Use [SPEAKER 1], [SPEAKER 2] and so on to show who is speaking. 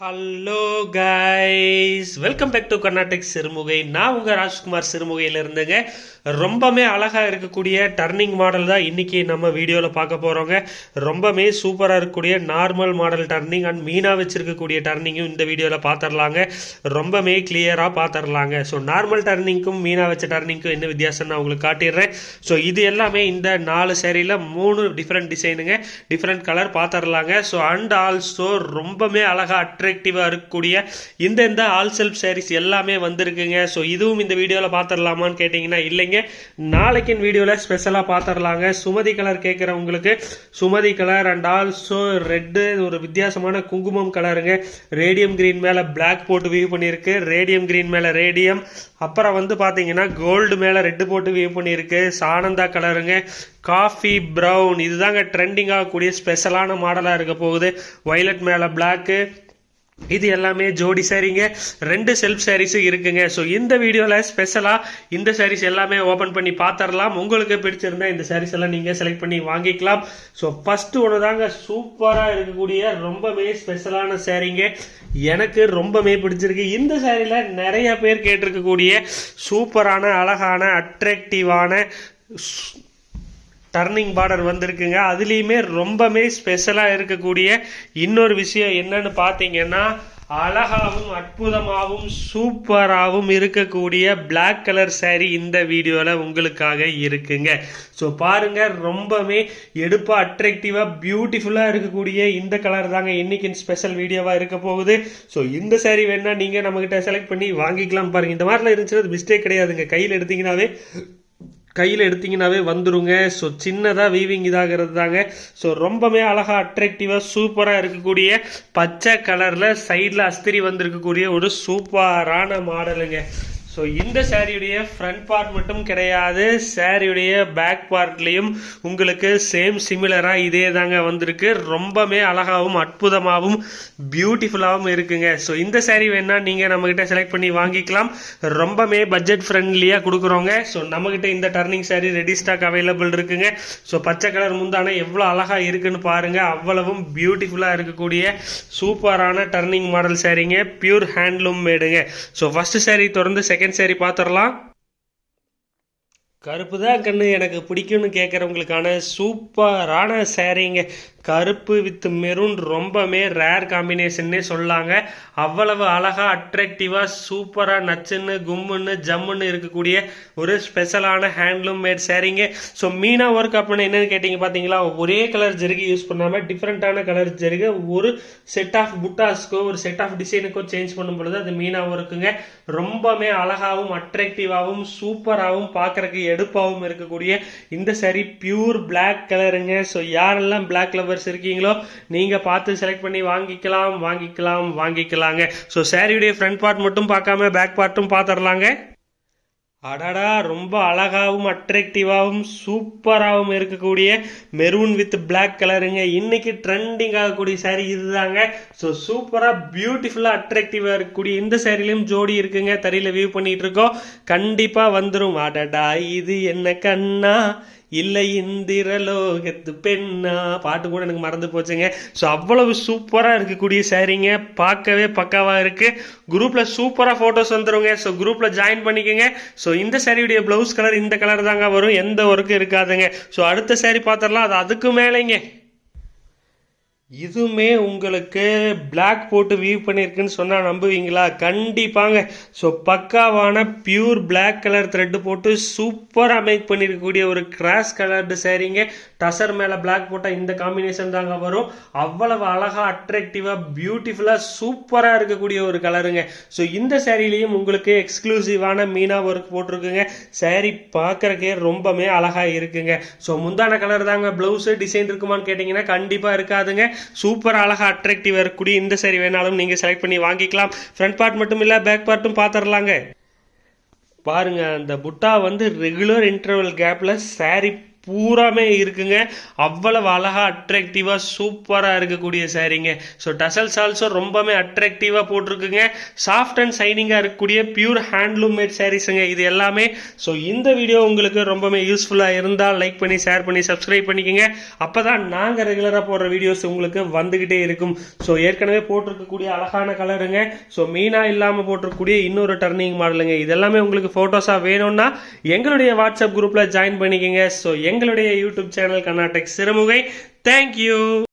[SPEAKER 1] Hello guys welcome back to Karnatak Sirumugai நான் உங்கள் ராஜ்குமார் சிறுமுகையில் இருந்துங்க. ரொம்பவே அழகாக இருக்கக்கூடிய டர்னிங் மாடல் தான் இன்றைக்கி நம்ம வீடியோவில் பார்க்க போகிறோங்க ரொம்பவே சூப்பராக இருக்கக்கூடிய நார்மல் மாடல் டர்னிங் அண்ட் மீனாக வச்சுருக்கக்கூடிய டர்னிங்கும் இந்த வீடியோவில் பார்த்துடலாங்க ரொம்பவே கிளியராக பார்த்துடலாங்க ஸோ நார்மல் டர்னிங்க்கும் மீனாக வச்ச டர்னிங்க்கும் என்ன வித்தியாசம் நான் உங்களுக்கு காட்டிடுறேன். ஸோ இது எல்லாமே இந்த நாலு சேரீயில் மூணு டிஃப்ரெண்ட் டிசைனுங்க டிஃப்ரெண்ட் கலர் பார்த்துடலாங்க ஸோ அண்ட் ஆல்சோ ரொம்பவே அழகாக அட்ராக்டிவாக இருக்கக்கூடிய இந்த இந்த ஆல் செல்ஃப் சாரீஸ் எல்லாமே வந்திருக்குங்க. ஸோ இதுவும் இந்த வீடியோவில் பார்த்துடலாமான்னு கேட்டிங்கன்னா இல்லைங்க. நாளைக்கின் வீடியோவில் ஸ்பெஷலாக பார்த்துடலாங்க சுமதி கலர் கேட்குறவங்களுக்கு Sumathi colour and also red ஒரு வித்தியாசமான குங்குமம் கலருங்க ரேடியம் கிரீன் மேலே பிளாக் போட்டு வியூ பண்ணியிருக்கு. ரேடியம் க்ரீன் மேலே ரேடியம் அப்புறம் வந்து பார்த்தீங்கன்னா கோல்டு மேலே ரெட்டு போட்டு வியூ பண்ணியிருக்கு. சானந்தா கலருங்க காஃபி ப்ரௌன் இதுதாங்க ட்ரெண்டிங் ஆகக்கூடிய ஸ்பெஷலான மாடலாக இருக்க போகுது. வயலட் மேலே பிளாக்கு இது எல்லாமே ஜோடி சாரீங்க ரெண்டு செல்ஃப் சாரீஸும் இருக்குங்க. ஸோ இந்த வீடியோவில் ஸ்பெஷலாக இந்த சாரீஸ் எல்லாமே ஓப்பன் பண்ணி பார்த்துடலாம் உங்களுக்கு பிடிச்சிருந்தா இந்த சாரீஸ் எல்லாம் நீங்கள் செலக்ட் பண்ணி வாங்கிக்கலாம். ஸோ ஃபஸ்ட்டு ஒன்று தாங்க சூப்பராக இருக்கக்கூடிய ரொம்பவே ஸ்பெஷலான சாரீங்க எனக்கு ரொம்பவே பிடிச்சிருக்கு. இந்த சாரியில் நிறைய பேர் கேட்டிருக்கக்கூடிய சூப்பரான அழகான அட்ராக்டிவான டர்னிங் பார்டர் வந்திருக்குங்க. அதுலேயுமே ரொம்பவே ஸ்பெஷலாக இருக்கக்கூடிய இன்னொரு விஷயம் என்னன்னு பார்த்தீங்கன்னா அழகாகவும் அற்புதமாகவும் சூப்பராகவும் இருக்கக்கூடிய பிளாக் கலர் சேரீ இந்த வீடியோவில் உங்களுக்காக இருக்குங்க. ஸோ பாருங்க ரொம்பவே எடுப்பாக அட்ராக்டிவாக பியூட்டிஃபுல்லாக இருக்கக்கூடிய இந்த கலர் தாங்க இன்னைக்கு ஸ்பெஷல் வீடியோவாக இருக்க போகுது. ஸோ இந்த சேரீ வேணால் நீங்கள் நம்மக்கிட்ட செலக்ட் பண்ணி வாங்கிக்கலாம் பாருங்கள் இந்த மாதிரிலாம் இருந்துச்சுன்னா மிஸ்டேக் கிடையாதுங்க. கையில் எடுத்தீங்கன்னாவே கையில் எடுத்தீங்கனாவே வந்துருங்க. ஸோ சின்னதாக வீவிங் இதாகிறது தாங்க ஸோ ரொம்பவே அழகாக அட்ராக்டிவாக சூப்பராக இருக்கக்கூடிய பச்சை கலரில் சைடில் அஸ்திரி வந்திருக்கக்கூடிய ஒரு சூப்பரான மாடலுங்க ஸோ இந்த சாரியுடைய ஃப்ரண்ட் பார்ட் மட்டும் கிடையாது. சாரியுடைய பேக் பார்ட்லேயும் உங்களுக்கு சேம் சிமிலராக இதே தாங்க வந்திருக்கு. ரொம்பவே அழகாகவும் அற்புதமாகவும் பியூட்டிஃபுல்லாகவும் இருக்குங்க. ஸோ இந்த சேரீ வேணால் நீங்கள் நம்மக்கிட்ட செலக்ட் பண்ணி வாங்கிக்கலாம். ரொம்பவே பட்ஜெட் ஃப்ரெண்ட்லியாக கொடுக்குறோங்க. ஸோ நம்மக்கிட்ட இந்த turning sari ready stock available இருக்குங்க. ஸோ பச்சை கலர் முந்தான எவ்வளோ அழகாக இருக்குன்னு பாருங்கள் அவ்வளவும் பியூட்டிஃபுல்லாக இருக்கக்கூடிய சூப்பரான டர்னிங் மாடல் சேரீங்க பியூர் ஹேண்ட்லூம் மேடுங்க ஸோ ஃபஸ்ட்டு சேரீ தொடர்ந்து செகண்ட் சாரீ பார்த்துடலாம் கருப்பு தான் கண்ணு எனக்கு பிடிக்கும்னு கேட்குறவங்களுக்கான சூப்பரான சேரீங்க கருப்பு வித் மெரூன் ரொம்பவே ரேர் காம்பினேஷன்னே சொல்லாங்க. அவ்வளவு அழகாக அட்ராக்டிவாக சூப்பராக நச்சுன்னு கும்முன்னு ஜம்முன்னு இருக்கக்கூடிய ஒரு ஸ்பெஷலான ஹேண்ட்லூம் மேட் சேரீங்க ஸோ மீனா ஒர்க் அப்படின்னு என்னன்னு கேட்டிங்க பார்த்தீங்களா ஒரே கலர் ஜெருகி யூஸ் பண்ணாமல் டிஃப்ரெண்ட்டான கலர் ஜெருகை ஒரு செட் ஆஃப் புட்டாஸ்க்கோ ஒரு செட் ஆஃப் டிசைனுக்கோ சேஞ்ச் பண்ணும் பொழுது அது மீனா ஒர்க்குங்க ரொம்பவே அழகாகவும் அட்ராக்டிவாகவும் சூப்பராகவும் பார்க்குறக்கு எடுப்பாகவும் இருக்கக்கூடிய இந்த சாரி பியூர் பிளாக் கலருங்க ஸோ யாரெல்லாம் Black லவர்ஸ் இருக்கீங்களோ நீங்கள் பார்த்து செலக்ட் பண்ணி வாங்கிக்கலாம் வாங்கிக்கலாம் வாங்கிக்கலாங்க. ஸோ சாரியுடைய ஃப்ரண்ட் பார்ட் மட்டும் பார்க்காம பேக் பார்ட்டும் பார்த்துடலாங்க. அடடா ரொம்ப அழகாகவும் அட்ராக்டிவாகவும் சூப்பராகவும் இருக்கக்கூடிய மெரூன் வித் பிளாக் கலருங்க இன்னைக்கு ட்ரெண்டிங் ஆகக்கூடிய சாரீ இதுதாங்க. ஸோ சூப்பராக பியூட்டிஃபுல்லாக அட்ராக்டிவாக இருக்கக்கூடிய இந்த சேரீலையும் ஜோடி இருக்குங்க. தறியில் வியூ பண்ணிட்டு இருக்கோம். கண்டிப்பாக வந்துடும் அடடா இது என்ன கண்ணா? இல்லை இந்திரலோகத்து பெண்ணா? பாட்டு கூட எனக்கு மறந்து போச்சுங்க. ஸோ அவ்வளவு சூப்பராக இருக்கக்கூடிய சாரீங்க பார்க்கவே பக்காவாக இருக்குது குரூப்பில் சூப்பராக ஃபோட்டோஸ் வந்துடுங்க ஸோ குரூப்பில் ஜாயின் பண்ணிக்கோங்க. ஸோ இந்த சாரியுடைய ப்ளவுஸ் கலர் இந்த கலர் தாங்க வரும். எந்த ஒர்க்கும் இருக்காதுங்க. ஸோ அடுத்த சாரி பார்த்துடலாம். அது அதுக்கு மேலேங்க. இதுவுமே உங்களுக்கு பிளாக் போட்டு வியூ பண்ணியிருக்குன்னு சொன்னால் நம்புவீங்களா? கண்டிப்பாங்க. ஸோ பக்காவான பியூர் பிளாக் கலர் த்ரெட்டு போட்டு சூப்பராக மேக் பண்ணியிருக்கக்கூடிய ஒரு கிராஸ் கலர்டு சேரீங்க டசர் மேலே பிளாக் போட்டால் இந்த காம்பினேஷன் தாங்க வரும். அவ்வளவு அழகாக அட்ராக்டிவாக பியூட்டிஃபுல்லாக சூப்பராக இருக்கக்கூடிய ஒரு கலருங்க ஸோ இந்த சேரீலையும் உங்களுக்கு எக்ஸ்க்ளூசிவான மீனா ஒர்க் போட்டிருக்குங்க. சேரீ பார்க்குறக்கே ரொம்பவே அழகாக இருக்குங்க. ஸோ முந்தான கலர் தாங்க. ப்ளவுஸு டிசைன் இருக்குமான்னு கேட்டிங்கன்னா கண்டிப்பாக இருக்காதுங்க. சூப்பர் அழகாக அட்ராக்டிவாக இருக்கக்கூடிய இந்த சாரி வேணாலும் நீங்கள் செலக்ட் பண்ணி வாங்கிக்கலாம். ஃப்ரண்ட் பார்ட் மட்டும் இல்லை பேக் பார்ட்டும் பார்த்துடலாங்க பாருங்க அந்த புட்டா வந்து ரெகுலர் இன்டர்வல் கேப்பில் சாரி பூராமே இருக்குங்க. அவ்வளவு அழகாக அட்ராக்டிவாக சூப்பராக இருக்கக்கூடிய சாரீங்க ஸோ டசல்ஸ் ஆல்சோ ரொம்பவே அட்ராக்டிவாக போட்டிருக்குங்க. சாஃப்ட் அண்ட் சைனிங்காக இருக்கக்கூடிய பியூர் ஹேண்ட்லூம் மேட் சாரீஸுங்க இது எல்லாமே ஸோ இந்த வீடியோ உங்களுக்கு ரொம்பவே யூஸ்ஃபுல்லாக இருந்தால் லைக் பண்ணி ஷேர் பண்ணி சப்ஸ்கிரைப் பண்ணிக்கோங்க. அப்போ தான் நாங்கள் ரெகுலராக போடுற வீடியோஸ் உங்களுக்கு வந்துக்கிட்டே இருக்கும். ஸோ ஏற்கனவே போட்டிருக்கக்கூடிய அழகான கலருங்க ஸோ மீனாக இல்லாமல் போட்டிருக்கக்கூடிய இன்னொரு டர்னிங் மாடலுங்க இதெல்லாமே உங்களுக்கு ஃபோட்டோஸாக வேணும்னா எங்களுடைய வாட்ஸ்அப் குரூப்பில் ஜாயின் பண்ணிக்கோங்க. ஸோ எங்களுடைய YouTube channel Karnatak Sirumugai. Thank you